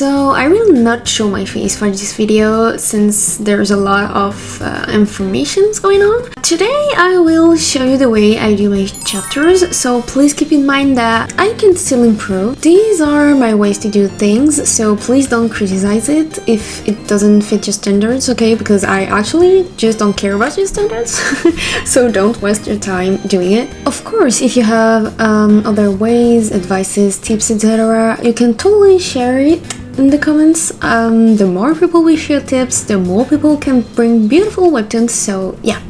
So I will not show my face for this video since there's a lot of uh, information going on. Today I will show you the way I do my chapters, so please keep in mind that I can still improve. These are my ways to do things, so please don't criticize it if it doesn't fit your standards, okay? Because I actually just don't care about your standards, so don't waste your time doing it. Of course, if you have um, other ways, advices, tips, etc., you can totally share it in the comments. Um, the more people we share tips, the more people can bring beautiful webtoons, so yeah,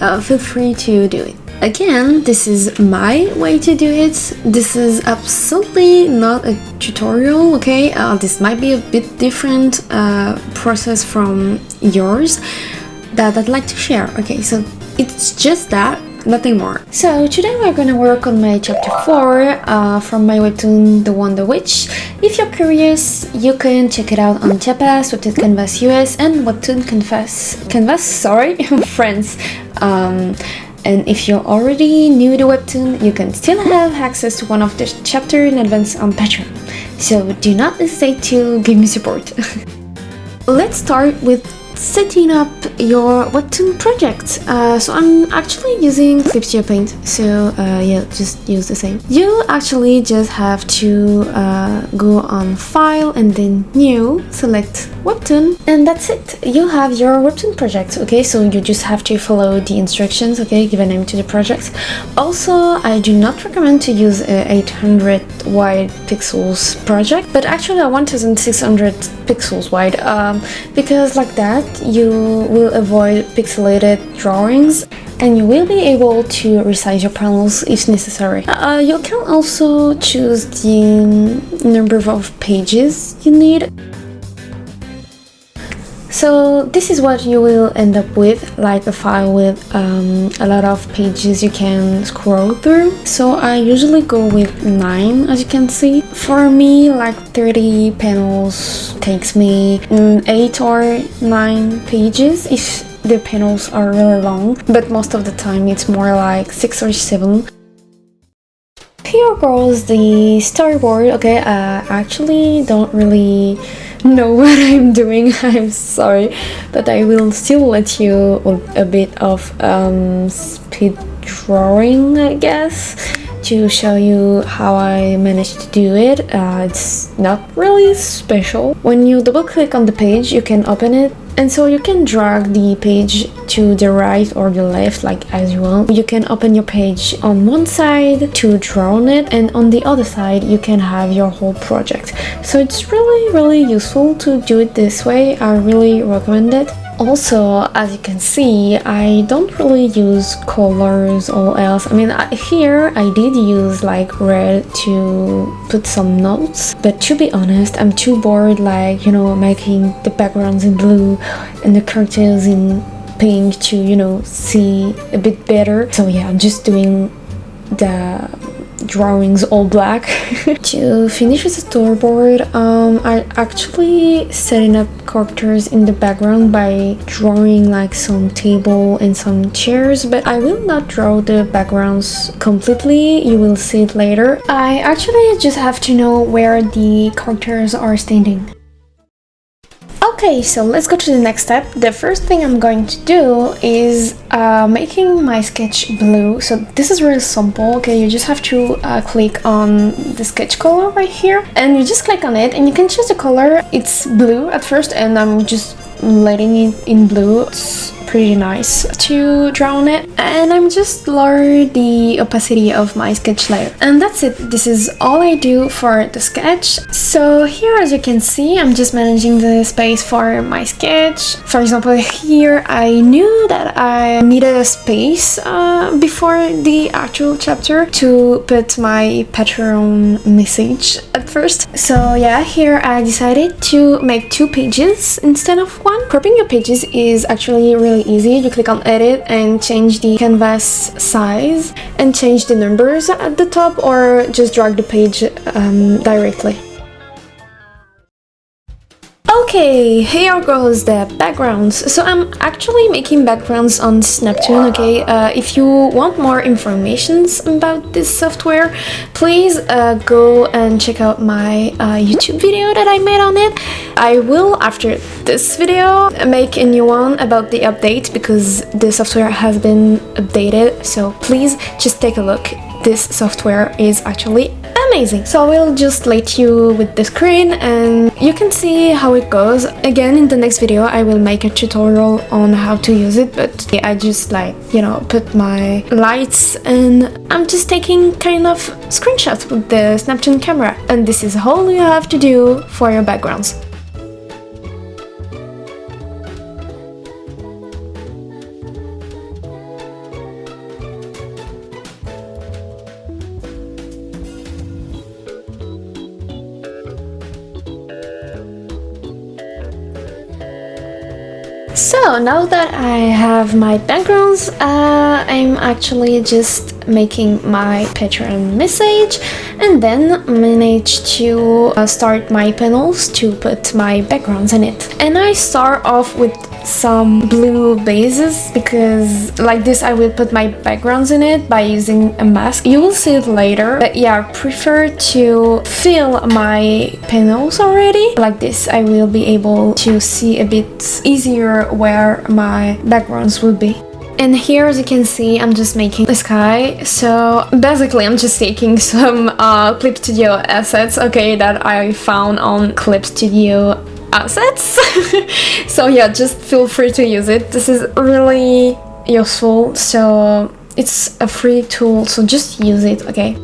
uh, feel free to do it. Again, this is my way to do it. This is absolutely not a tutorial, okay? Uh, this might be a bit different uh, process from yours that I'd like to share. Okay, so it's just that nothing more. So today we're gonna work on my chapter 4 uh, from my webtoon The Wonder Witch. If you're curious, you can check it out on Tapas, Webtoon Canvas US and Webtoon Canvas, Canvas, sorry, France. Um, and if you're already new to Webtoon, you can still have access to one of the chapter in advance on Patreon. So do not hesitate to give me support. Let's start with setting up your webtoon project. Uh, so I'm actually using Clip Studio Paint so uh, yeah just use the same. You actually just have to uh, go on file and then new select webtoon and that's it. You have your webtoon project okay? So you just have to follow the instructions okay give a name to the project. Also I do not recommend to use a 800 wide pixels project but actually a 1600 pixels wide um, because like that you will avoid pixelated drawings and you will be able to resize your panels if necessary. Uh, you can also choose the number of pages you need. So this is what you will end up with, like a file with um, a lot of pages you can scroll through. So I usually go with 9 as you can see. For me like 30 panels takes me mm, 8 or 9 pages if the panels are really long, but most of the time it's more like 6 or 7 here goes the storyboard okay uh, I actually don't really know what I'm doing. I'm sorry but I will still let you a bit of um, speed drawing I guess to show you how I managed to do it. Uh, it's not really special. When you double click on the page you can open it. And so you can drag the page to the right or the left like as you want. You can open your page on one side to draw on it and on the other side you can have your whole project. So it's really really useful to do it this way. I really recommend it also, as you can see, I don't really use colors or else. I mean, here I did use like red to put some notes, but to be honest, I'm too bored like, you know, making the backgrounds in blue and the characters in pink to, you know, see a bit better. So yeah, I'm just doing the drawings all black. to finish with the storyboard, um, I actually setting up characters in the background by drawing like some table and some chairs, but I will not draw the backgrounds completely, you will see it later. I actually just have to know where the characters are standing. Okay, so let's go to the next step. The first thing I'm going to do is uh, making my sketch blue. So this is really simple, okay? You just have to uh, click on the sketch color right here and you just click on it and you can choose the color. It's blue at first and I'm just letting it in blue. It's pretty nice to draw on it. And I'm just lower the opacity of my sketch layer. And that's it. This is all I do for the sketch. So here as you can see I'm just managing the space for my sketch. For example here I knew that I needed a space uh, before the actual chapter to put my Patreon message at first. So yeah here I decided to make two pages instead of one. Cropping your pages is actually really easy. You click on edit and change the canvas size and change the numbers at the top or just drag the page um, directly. Okay, here goes the backgrounds. So I'm actually making backgrounds on Snaptoon, okay? Uh, if you want more information about this software, please uh, go and check out my uh, YouTube video that I made on it. I will, after this video, make a new one about the update because the software has been updated. So please just take a look. This software is actually amazing. So I will just let you with the screen and you can see how it goes. Again, in the next video, I will make a tutorial on how to use it, but I just like, you know, put my lights and I'm just taking kind of screenshots with the Snaptoon camera. And this is all you have to do for your backgrounds. So now that I have my backgrounds, uh, I'm actually just making my Patreon message and then manage to uh, start my panels to put my backgrounds in it. And I start off with some blue bases because like this I will put my backgrounds in it by using a mask. You will see it later but yeah I prefer to fill my panels already. Like this I will be able to see a bit easier where my backgrounds will be. And here as you can see I'm just making the sky so basically I'm just taking some uh, Clip Studio assets okay that I found on Clip Studio assets. So yeah just feel free to use it. This is really useful. So it's a free tool so just use it okay?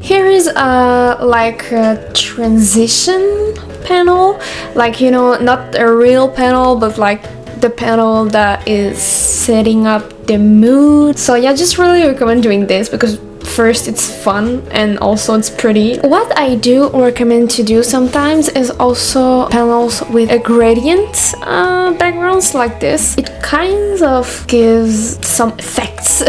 Here is a like a transition panel. Like you know not a real panel but like the panel that is setting up the mood. So yeah just really recommend doing this because First, it's fun and also it's pretty. What I do recommend to do sometimes is also panels with a gradient uh, backgrounds like this. It kind of gives some effects.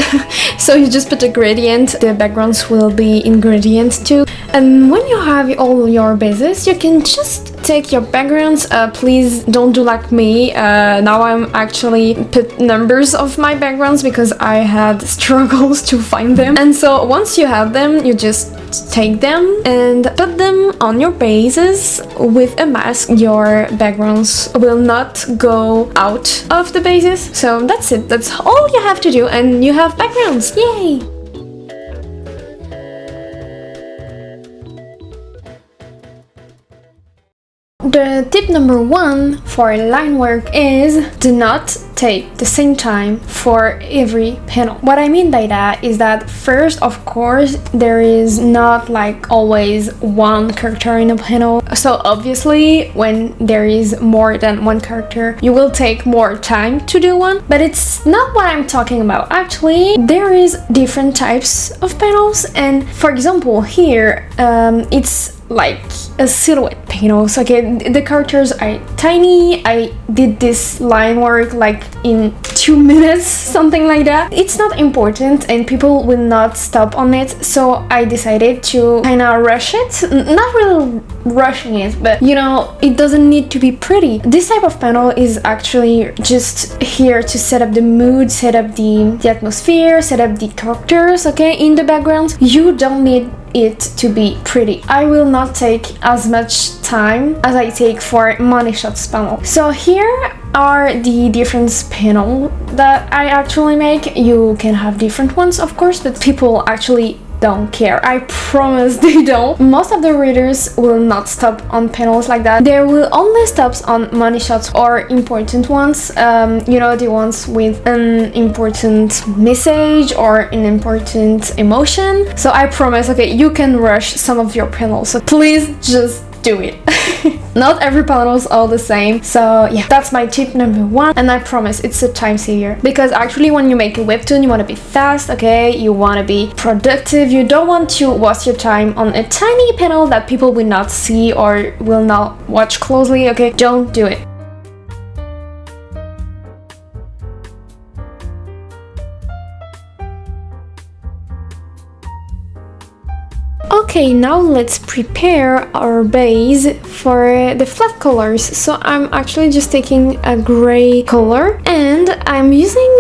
so you just put a gradient, the backgrounds will be in gradient too. And when you have all your bases, you can just take your backgrounds. Uh, please don't do like me. Uh, now I'm actually put numbers of my backgrounds because I had struggles to find them. And so once you have them, you just take them and put them on your bases with a mask. Your backgrounds will not go out of the bases. So that's it. That's all you have to do and you have backgrounds. Yay! The tip number one for line work is do not take the same time for every panel. What I mean by that is that first, of course, there is not like always one character in a panel. So obviously, when there is more than one character, you will take more time to do one, but it's not what I'm talking about. Actually, there is different types of panels and for example, here, um, it's like a silhouette panels okay the characters are tiny. I did this line work like in two minutes something like that. It's not important and people will not stop on it so i decided to kind of rush it. Not really rushing it but you know it doesn't need to be pretty. This type of panel is actually just here to set up the mood set up the, the atmosphere set up the characters okay in the background. You don't need it to be pretty. I will not take as much time as I take for money shots panel. So here are the different panel that I actually make. You can have different ones of course, but people actually don't care. I promise they don't. Most of the readers will not stop on panels like that. There will only stop on money shots or important ones. Um, you know, the ones with an important message or an important emotion. So I promise, okay, you can rush some of your panels. So please just do it. Not every panel is all the same. So yeah, that's my tip number one. And I promise it's a time saver. Because actually when you make a webtoon, you want to be fast, okay? You want to be productive. You don't want to waste your time on a tiny panel that people will not see or will not watch closely, okay? Don't do it. Okay, now let's prepare our base for the flat colors. So I'm actually just taking a gray color and I'm using,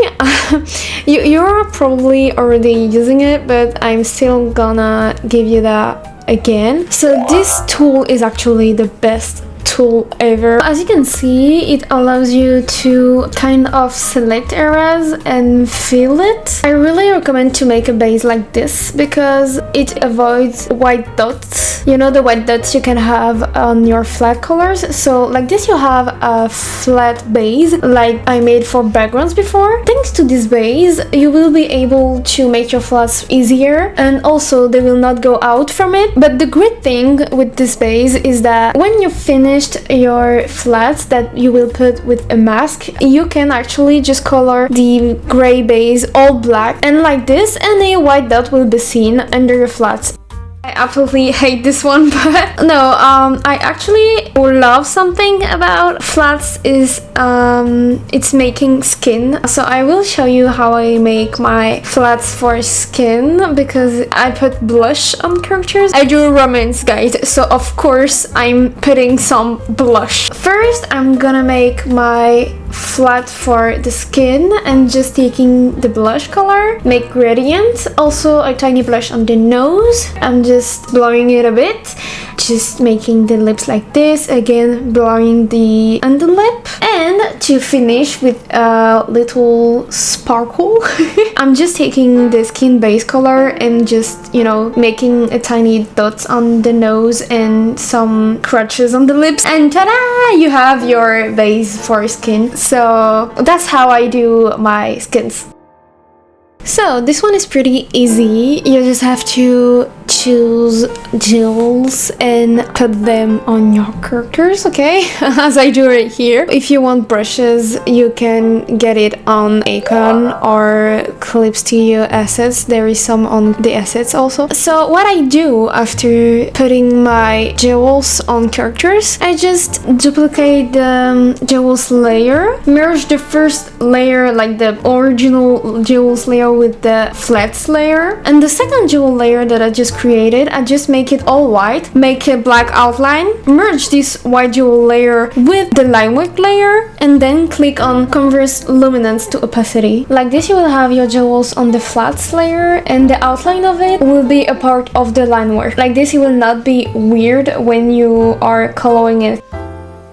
you, you're probably already using it, but I'm still gonna give you that again. So this tool is actually the best tool ever. As you can see, it allows you to kind of select areas and fill it. I really recommend to make a base like this because it avoids white dots. You know the white dots you can have on your flat colors. So like this you have a flat base like I made for backgrounds before. Thanks to this base, you will be able to make your flats easier and also they will not go out from it. But the great thing with this base is that when you finish finished your flats that you will put with a mask, you can actually just color the gray base all black and like this and a white dot will be seen under your flats. I absolutely hate this one, but no, um, I actually love something about flats is um, it's making skin. So I will show you how I make my flats for skin because I put blush on characters. I do romance guys, so of course I'm putting some blush. First, I'm gonna make my flat for the skin and just taking the blush color. Make gradient. Also a tiny blush on the nose. I'm just blowing it a bit. Just making the lips like this. Again blowing the underlip and to finish with a little sparkle i'm just taking the skin base color and just you know making a tiny dots on the nose and some crutches on the lips. And ta-da! You have your base for skin so that's how I do my skins. So this one is pretty easy. You just have to choose jewels and put them on your characters, okay? As I do right here. If you want brushes, you can get it on Acon or Clip Studio assets. There is some on the assets also. So what I do after putting my jewels on characters, I just duplicate the um, jewels layer, merge the first layer like the original jewels layer with the flats layer and the second jewel layer that I just created I just make it all white make a black outline merge this white jewel layer with the line work layer and then click on converse luminance to opacity. Like this you will have your jewels on the flats layer and the outline of it will be a part of the line work like this it will not be weird when you are coloring it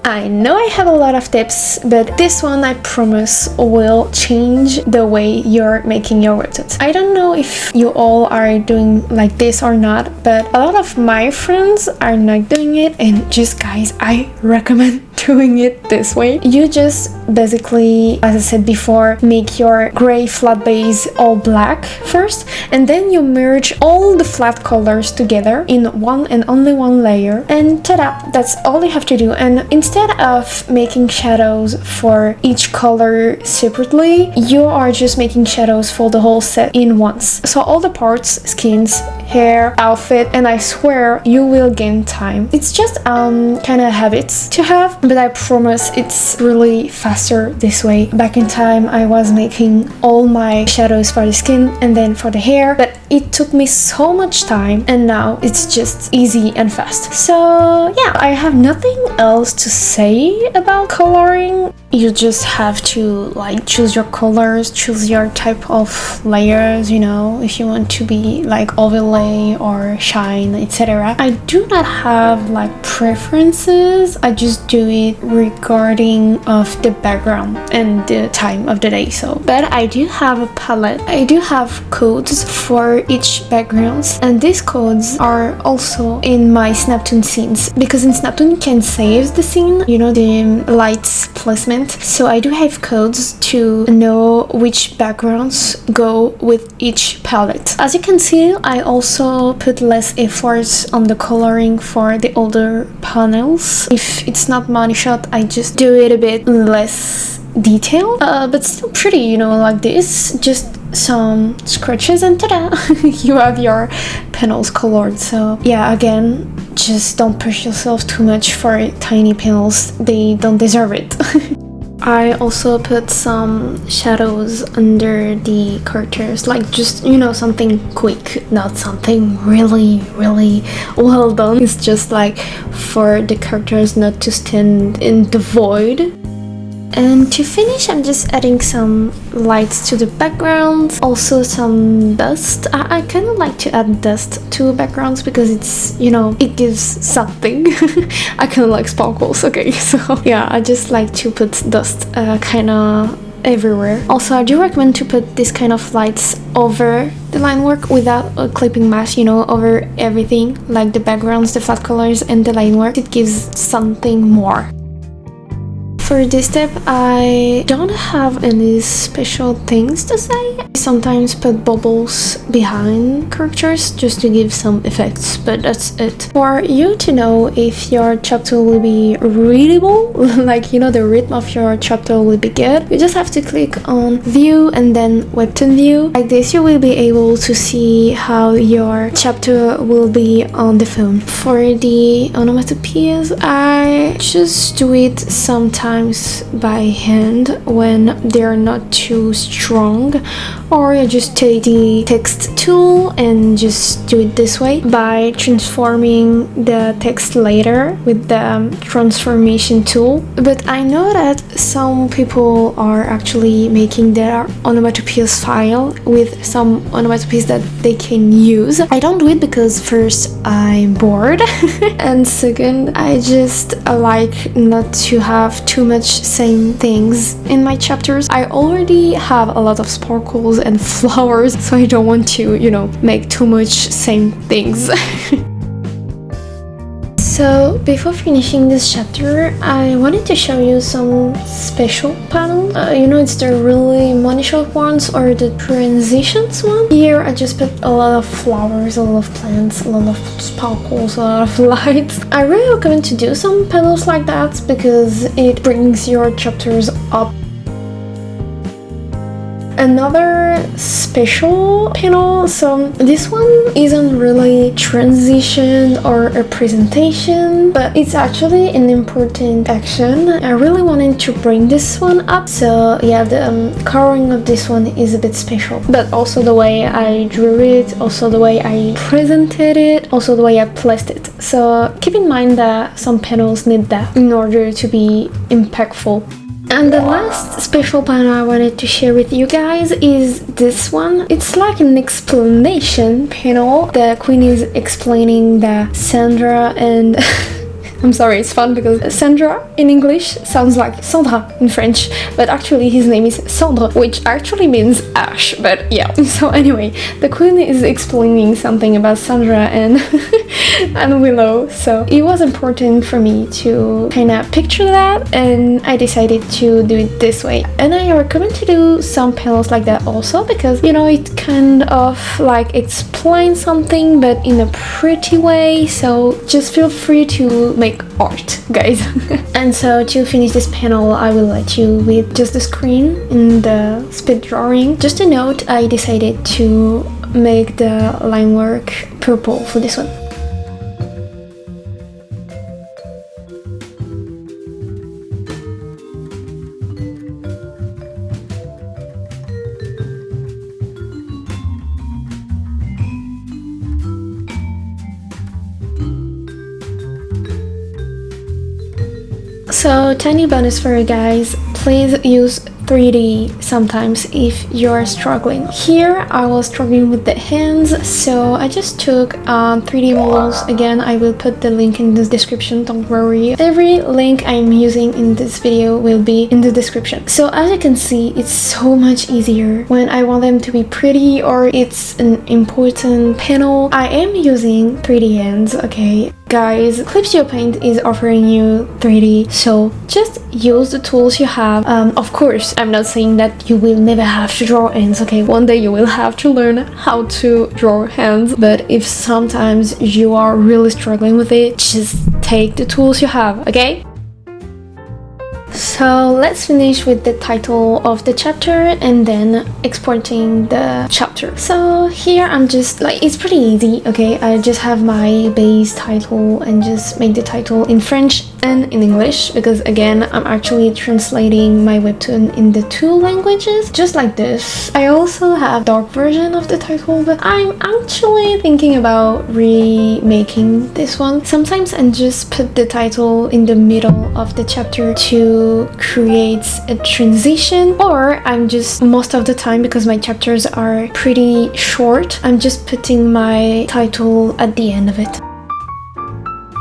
I know I have a lot of tips, but this one I promise will change the way you're making your webtoons. I don't know if you all are doing like this or not, but a lot of my friends are not doing it and just guys, I recommend doing it this way. You just basically, as I said before, make your gray flat base all black first and then you merge all the flat colors together in one and only one layer and ta-da! That's all you have to do and instead of making shadows for each color separately, you are just making shadows for the whole set in once. So all the parts, skins, hair, outfit, and I swear you will gain time. It's just um kind of habits to have, but I promise it's really faster this way. Back in time, I was making all my shadows for the skin and then for the hair, but it took me so much time and now it's just easy and fast. So yeah, I have nothing else to say about coloring. You just have to like choose your colors, choose your type of layers, you know, if you want to be like overlay or shine, etc. I do not have like preferences. I just do it regarding of the background and the time of the day. So, but I do have a palette. I do have codes for each backgrounds and these codes are also in my Snaptoon scenes because in Snaptoon you can save the scene, you know, the lights placement so I do have codes to know which backgrounds go with each palette. As you can see, I also put less efforts on the coloring for the older panels. If it's not money shot, I just do it a bit less detailed, uh, but still pretty, you know, like this. Just some scratches and ta-da! you have your panels colored. So yeah, again, just don't push yourself too much for tiny panels. They don't deserve it. I also put some shadows under the characters, like just, you know, something quick, not something really, really well done. It's just like for the characters not to stand in the void and to finish, I'm just adding some lights to the background, also some dust. I, I kind of like to add dust to backgrounds because it's, you know, it gives something. I kind of like sparkles, okay, so yeah, I just like to put dust uh, kind of everywhere. Also, I do recommend to put this kind of lights over the line work without a clipping mask, you know, over everything, like the backgrounds, the flat colors, and the line work. It gives something more. For this step, I don't have any special things to say. I sometimes put bubbles behind characters just to give some effects, but that's it. For you to know if your chapter will be readable, like you know the rhythm of your chapter will be good, you just have to click on view and then webtoon view. Like this you will be able to see how your chapter will be on the phone. For the onomatopoeias, I just do it sometimes sometimes by hand when they're not too strong or I just take the text tool and just do it this way. By transforming the text later with the transformation tool. But I know that some people are actually making their onomatopoeias file with some onomatopoeias that they can use. I don't do it because first I'm bored and second I just like not to have too much same things in my chapters I already have a lot of sparkles and flowers so I don't want to, you know, make too much same things. So before finishing this chapter, I wanted to show you some special panels. Uh, you know, it's the really money shot ones or the transitions one. Here I just put a lot of flowers, a lot of plants, a lot of sparkles, a lot of lights. I really recommend to do some panels like that because it brings your chapters up another special panel. So this one isn't really transition or a presentation but it's actually an important action. I really wanted to bring this one up. So yeah the um, coloring of this one is a bit special but also the way i drew it also the way i presented it also the way i placed it. So keep in mind that some panels need that in order to be impactful and the last special panel I wanted to share with you guys is this one. It's like an explanation panel. The queen is explaining that Sandra and I'm sorry, it's fun because Sandra in English sounds like Sandra in French, but actually his name is Sandra, which actually means ash, but yeah. So anyway, the queen is explaining something about Sandra and, and Willow, so it was important for me to kind of picture that and I decided to do it this way. And I recommend to do some panels like that also because, you know, it kind of like explains something but in a pretty way, so just feel free to make make art, guys. and so to finish this panel, I will let you with just the screen in the speed drawing. Just a note, I decided to make the line work purple for this one. So tiny bonus for you guys, please use 3D sometimes if you're struggling. Here I was struggling with the hands so I just took um, 3D models. Again I will put the link in the description don't worry. Every link I'm using in this video will be in the description. So as you can see it's so much easier when I want them to be pretty or it's an important panel. I am using 3D hands okay Guys, Clip Studio Paint is offering you 3D, so just use the tools you have. Um, of course, I'm not saying that you will never have to draw hands, okay? One day you will have to learn how to draw hands, but if sometimes you are really struggling with it, just take the tools you have, okay? So let's finish with the title of the chapter and then exporting the chapter. So here I'm just like, it's pretty easy, okay? I just have my base title and just make the title in French and in English because again I'm actually translating my webtoon in the two languages just like this. I also have dark version of the title but I'm actually thinking about remaking this one. Sometimes I just put the title in the middle of the chapter to create a transition or I'm just most of the time because my chapters are pretty short I'm just putting my title at the end of it.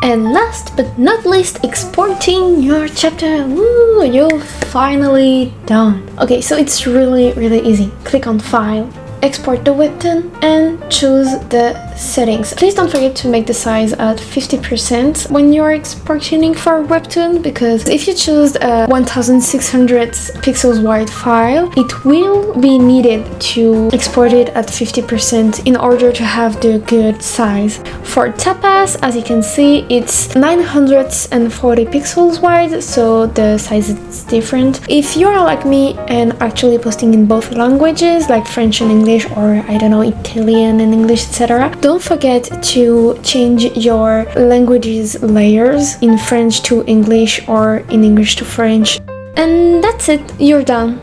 And last but not least, exporting your chapter. Woo, you're finally done. Okay, so it's really, really easy. Click on File, export the webtoon and choose the settings. Please don't forget to make the size at 50% when you're exporting for webtoon because if you choose a 1600 pixels wide file, it will be needed to export it at 50% in order to have the good size. For Tapas, as you can see, it's 940 pixels wide, so the size is different. If you're like me and actually posting in both languages, like French and English, English or I don't know Italian and English etc don't forget to change your languages layers in French to English or in English to French and that's it you're done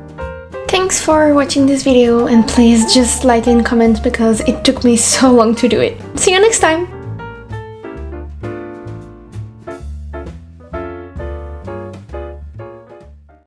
Thanks for watching this video and please just like and comment because it took me so long to do it. See you next time!